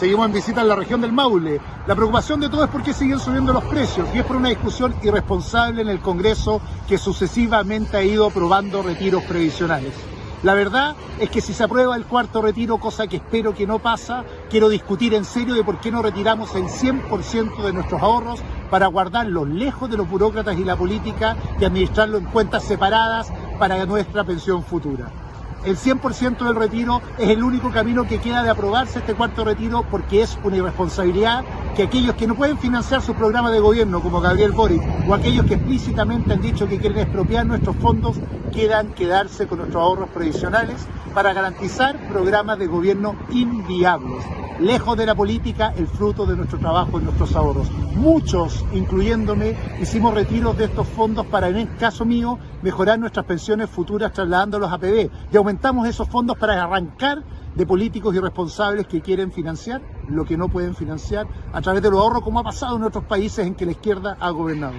Seguimos en visita en la región del Maule. La preocupación de todo es porque siguen subiendo los precios y es por una discusión irresponsable en el Congreso que sucesivamente ha ido aprobando retiros previsionales. La verdad es que si se aprueba el cuarto retiro, cosa que espero que no pasa, quiero discutir en serio de por qué no retiramos el 100% de nuestros ahorros para guardarlos lejos de los burócratas y la política y administrarlo en cuentas separadas para nuestra pensión futura el 100% del retiro es el único camino que queda de aprobarse este cuarto retiro porque es una irresponsabilidad que aquellos que no pueden financiar sus programas de gobierno como Gabriel Boric o aquellos que explícitamente han dicho que quieren expropiar nuestros fondos quieran quedarse con nuestros ahorros previsionales para garantizar programas de gobierno inviables lejos de la política, el fruto de nuestro trabajo y nuestros ahorros. Muchos, incluyéndome, hicimos retiros de estos fondos para, en el caso mío, mejorar nuestras pensiones futuras trasladándolos a PB y aumentamos esos fondos para arrancar de políticos irresponsables que quieren financiar lo que no pueden financiar a través de los ahorros, como ha pasado en otros países en que la izquierda ha gobernado.